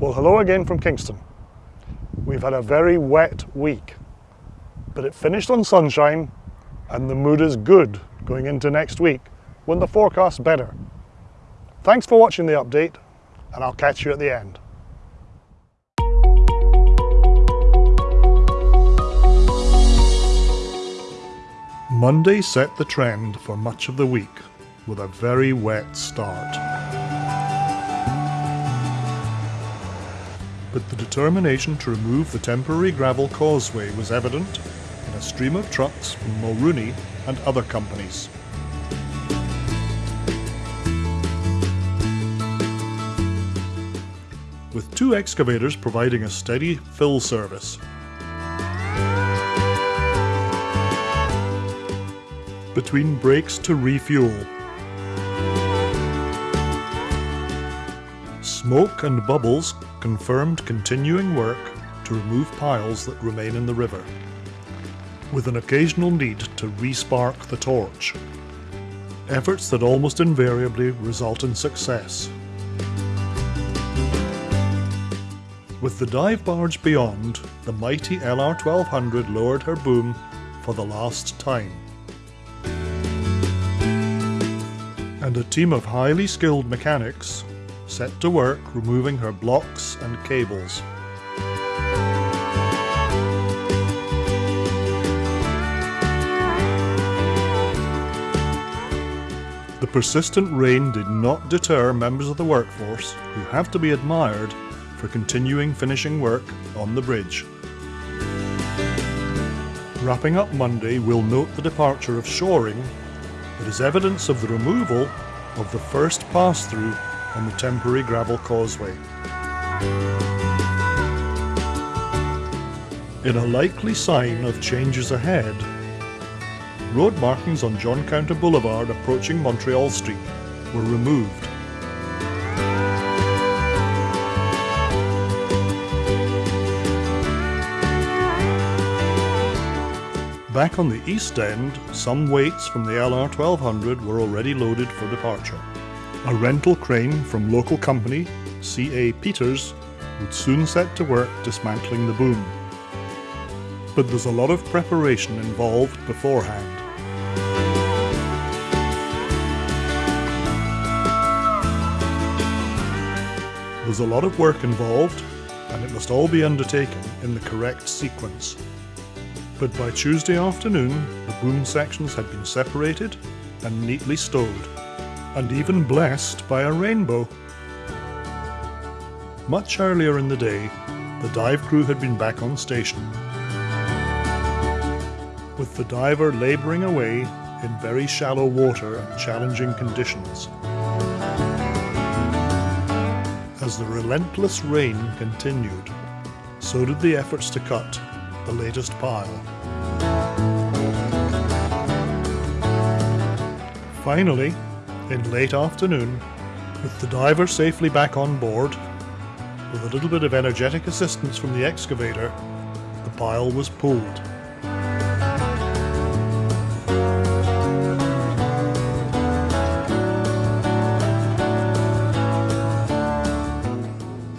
Well, hello again from Kingston. We've had a very wet week, but it finished on sunshine and the mood is good going into next week when the forecast's better. Thanks for watching the update and I'll catch you at the end. Monday set the trend for much of the week with a very wet start. But the determination to remove the temporary gravel causeway was evident in a stream of trucks from Mulrooney and other companies. With two excavators providing a steady fill service. Between breaks to refuel. Smoke and bubbles confirmed continuing work to remove piles that remain in the river, with an occasional need to respark the torch. Efforts that almost invariably result in success. With the dive barge beyond, the mighty LR1200 lowered her boom for the last time. And a team of highly skilled mechanics set to work removing her blocks and cables. The persistent rain did not deter members of the workforce who have to be admired for continuing finishing work on the bridge. Wrapping up Monday, we'll note the departure of shoring that is evidence of the removal of the first pass-through on the temporary gravel causeway. In a likely sign of changes ahead, road markings on John Counter Boulevard approaching Montreal Street were removed. Back on the east end, some weights from the LR1200 were already loaded for departure. A rental crane from local company CA Peters would soon set to work dismantling the boom. But there's a lot of preparation involved beforehand. There's a lot of work involved, and it must all be undertaken in the correct sequence. But by Tuesday afternoon, the boom sections had been separated and neatly stowed and even blessed by a rainbow. Much earlier in the day, the dive crew had been back on station, with the diver labouring away in very shallow water and challenging conditions. As the relentless rain continued, so did the efforts to cut the latest pile. Finally, in late afternoon, with the diver safely back on board, with a little bit of energetic assistance from the excavator, the pile was pulled.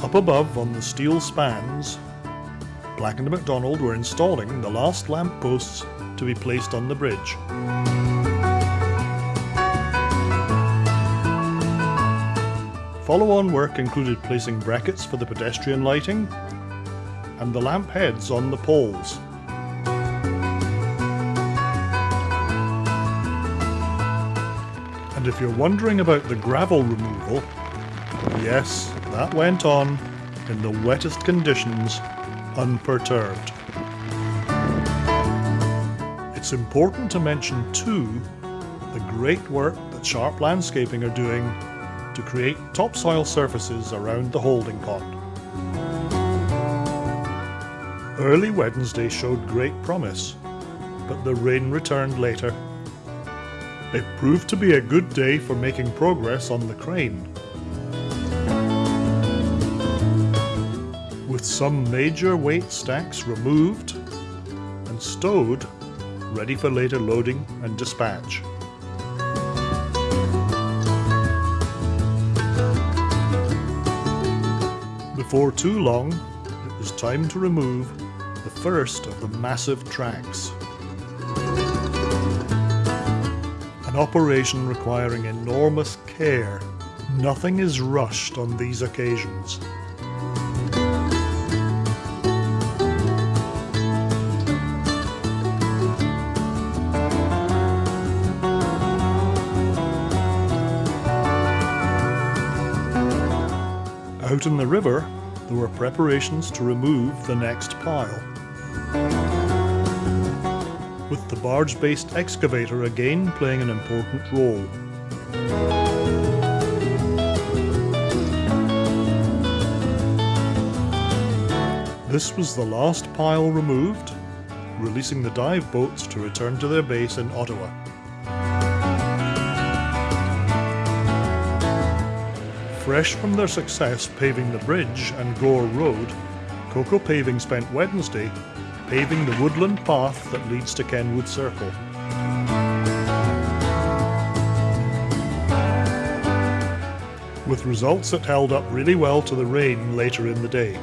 Up above on the steel spans, Black & McDonald were installing the last lamp posts to be placed on the bridge. Follow-on work included placing brackets for the pedestrian lighting and the lamp heads on the poles. And if you're wondering about the gravel removal, yes, that went on in the wettest conditions, unperturbed. It's important to mention too the great work that Sharp Landscaping are doing to create topsoil surfaces around the holding pond. Early Wednesday showed great promise, but the rain returned later. It proved to be a good day for making progress on the crane. With some major weight stacks removed and stowed, ready for later loading and dispatch. Before too long, it was time to remove the first of the massive tracks. An operation requiring enormous care. Nothing is rushed on these occasions. In the river, there were preparations to remove the next pile. With the barge-based excavator again playing an important role. This was the last pile removed, releasing the dive boats to return to their base in Ottawa. Fresh from their success paving the bridge and Gore Road, Coco Paving spent Wednesday paving the woodland path that leads to Kenwood Circle. With results that held up really well to the rain later in the day.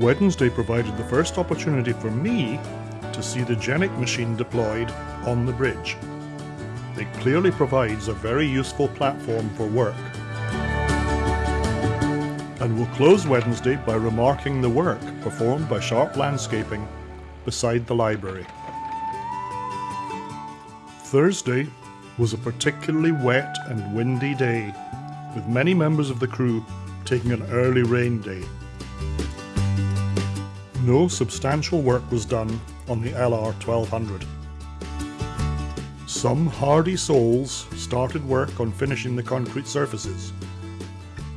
Wednesday provided the first opportunity for me to see the Genie machine deployed on the bridge. It clearly provides a very useful platform for work. And we'll close Wednesday by remarking the work performed by Sharp Landscaping beside the library. Thursday was a particularly wet and windy day, with many members of the crew taking an early rain day. No substantial work was done on the LR 1200. Some hardy souls started work on finishing the concrete surfaces,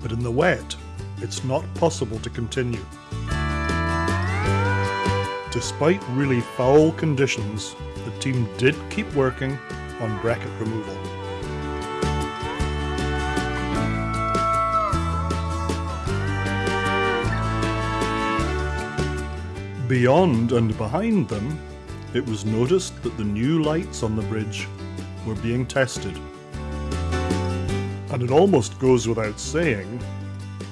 but in the wet, it's not possible to continue. Despite really foul conditions, the team did keep working on bracket removal. Beyond and behind them, it was noticed that the new lights on the bridge were being tested. And it almost goes without saying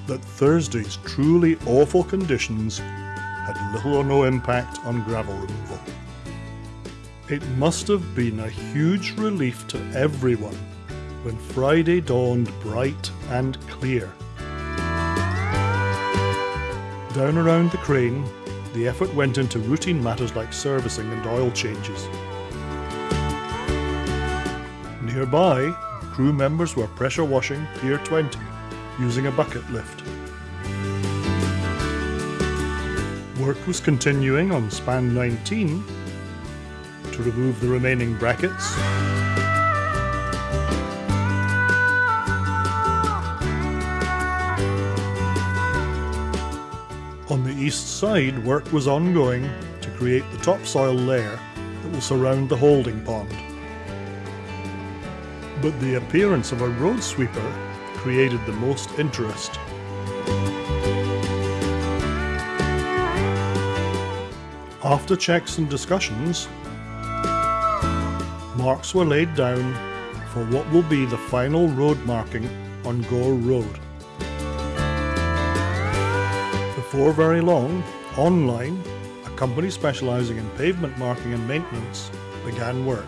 that Thursday's truly awful conditions had little or no impact on gravel removal. It must have been a huge relief to everyone when Friday dawned bright and clear. Down around the crane, the effort went into routine matters like servicing and oil changes. Nearby, crew members were pressure washing Pier 20 using a bucket lift. Work was continuing on span 19 to remove the remaining brackets east side, work was ongoing to create the topsoil layer that will surround the holding pond. But the appearance of a road sweeper created the most interest. After checks and discussions, marks were laid down for what will be the final road marking on Gore Road. Before very long, online, a company specialising in pavement marking and maintenance began work.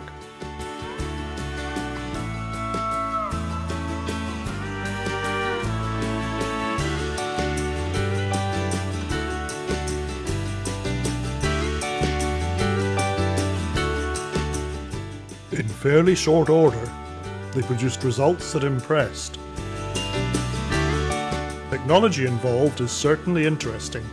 In fairly short order, they produced results that impressed technology involved is certainly interesting.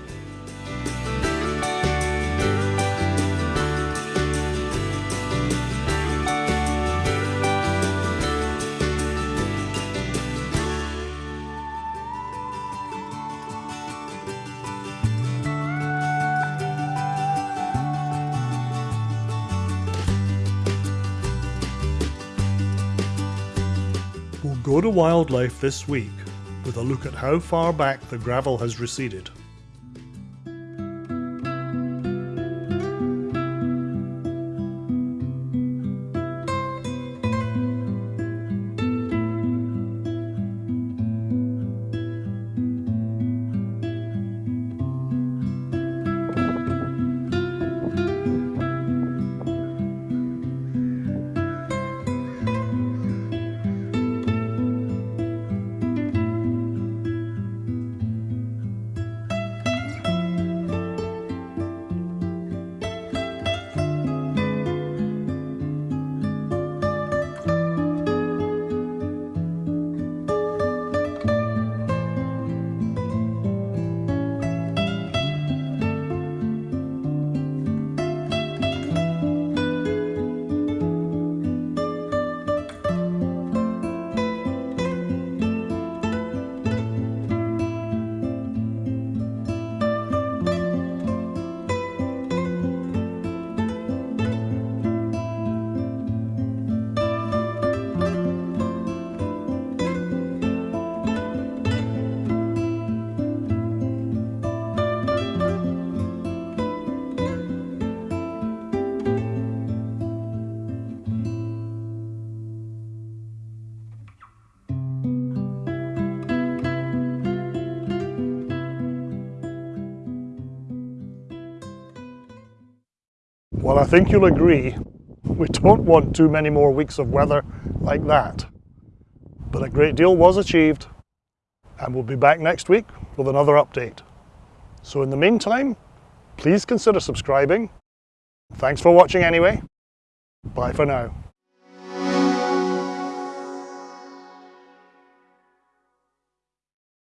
We'll go to wildlife this week with a look at how far back the gravel has receded. Well, I think you'll agree, we don't want too many more weeks of weather like that. But a great deal was achieved, and we'll be back next week with another update. So in the meantime, please consider subscribing. Thanks for watching anyway. Bye for now.